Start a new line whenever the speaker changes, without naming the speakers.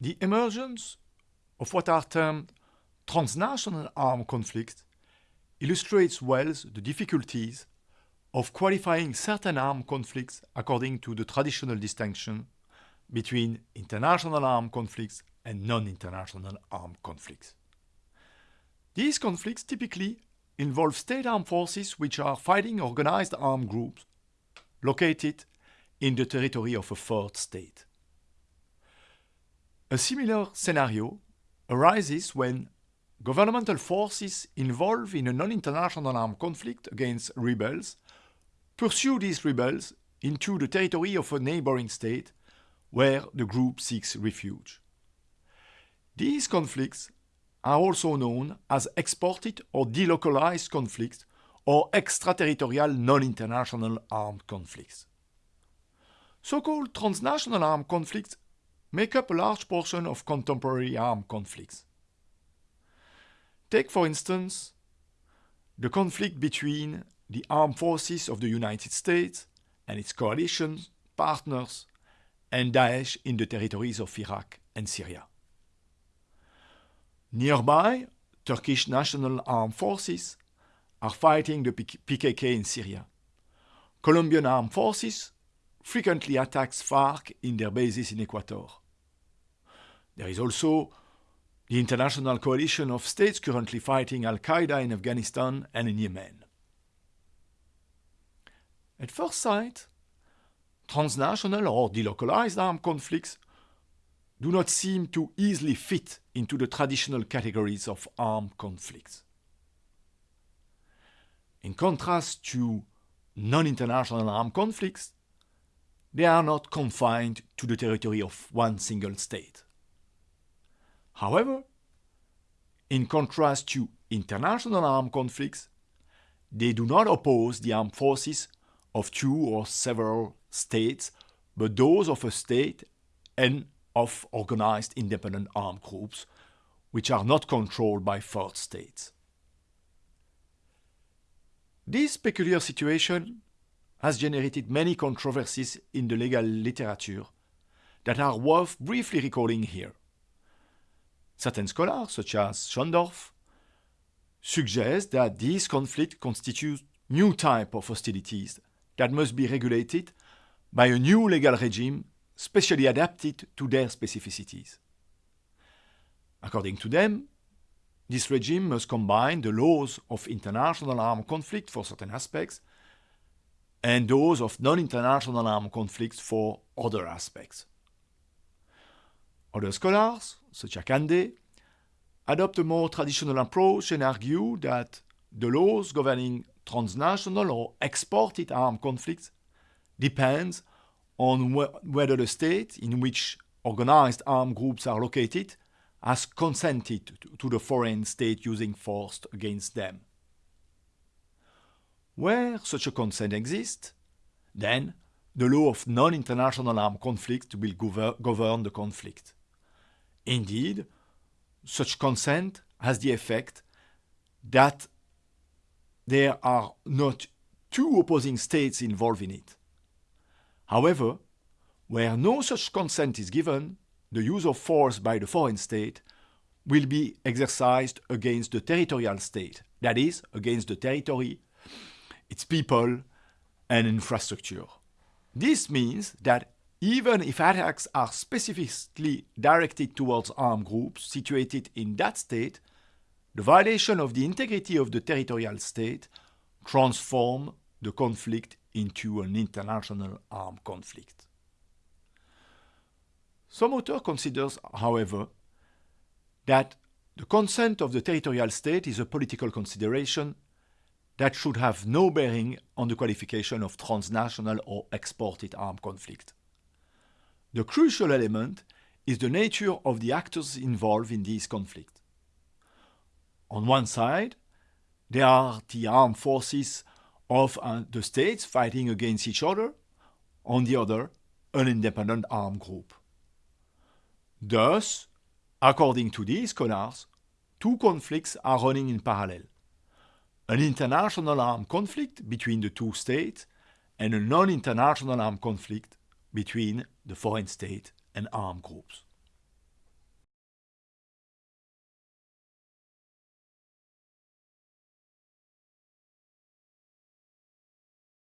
The emergence of what are termed transnational armed conflicts illustrates well the difficulties of qualifying certain armed conflicts according to the traditional distinction between international armed conflicts and non-international armed conflicts. These conflicts typically involve state armed forces which are fighting organized armed groups located in the territory of a third state. A similar scenario arises when governmental forces involved in a non-international armed conflict against rebels pursue these rebels into the territory of a neighboring state where the group seeks refuge. These conflicts are also known as exported or delocalized conflicts or extraterritorial non-international armed conflicts. So-called transnational armed conflicts make up a large portion of contemporary armed conflicts. Take, for instance, the conflict between the armed forces of the United States and its coalition partners and Daesh in the territories of Iraq and Syria. Nearby, Turkish National Armed Forces are fighting the PKK in Syria. Colombian armed forces frequently attacks FARC in their bases in Ecuador. There is also the international coalition of states currently fighting Al-Qaeda in Afghanistan and in Yemen. At first sight, transnational or delocalized armed conflicts do not seem to easily fit into the traditional categories of armed conflicts. In contrast to non-international armed conflicts, they are not confined to the territory of one single state. However, in contrast to international armed conflicts, they do not oppose the armed forces of two or several states, but those of a state and of organized independent armed groups, which are not controlled by third states. This peculiar situation has generated many controversies in the legal literature that are worth briefly recalling here. Certain scholars, such as Schondorf, suggest that these conflicts constitute new type of hostilities that must be regulated by a new legal regime specially adapted to their specificities. According to them, this regime must combine the laws of international armed conflict for certain aspects and those of non-international armed conflicts for other aspects. Other scholars, such as Kande, adopt a more traditional approach and argue that the laws governing transnational or exported armed conflicts depends on wh whether the state in which organized armed groups are located has consented to, to the foreign state using force against them. Where such a consent exists, then the law of non-international armed conflict will gover govern the conflict. Indeed, such consent has the effect that there are not two opposing states involved in it. However, where no such consent is given, the use of force by the foreign state will be exercised against the territorial state, that is, against the territory, its people, and infrastructure. This means that even if attacks are specifically directed towards armed groups situated in that state, the violation of the integrity of the territorial state transforms the conflict into an international armed conflict. Some author considers, however, that the consent of the territorial state is a political consideration that should have no bearing on the qualification of transnational or exported armed conflict. The crucial element is the nature of the actors involved in this conflict. On one side, there are the armed forces of uh, the states fighting against each other, on the other, an independent armed group. Thus, according to these scholars, two conflicts are running in parallel. An international armed conflict between the two states and a non-international armed conflict between the foreign state and armed groups.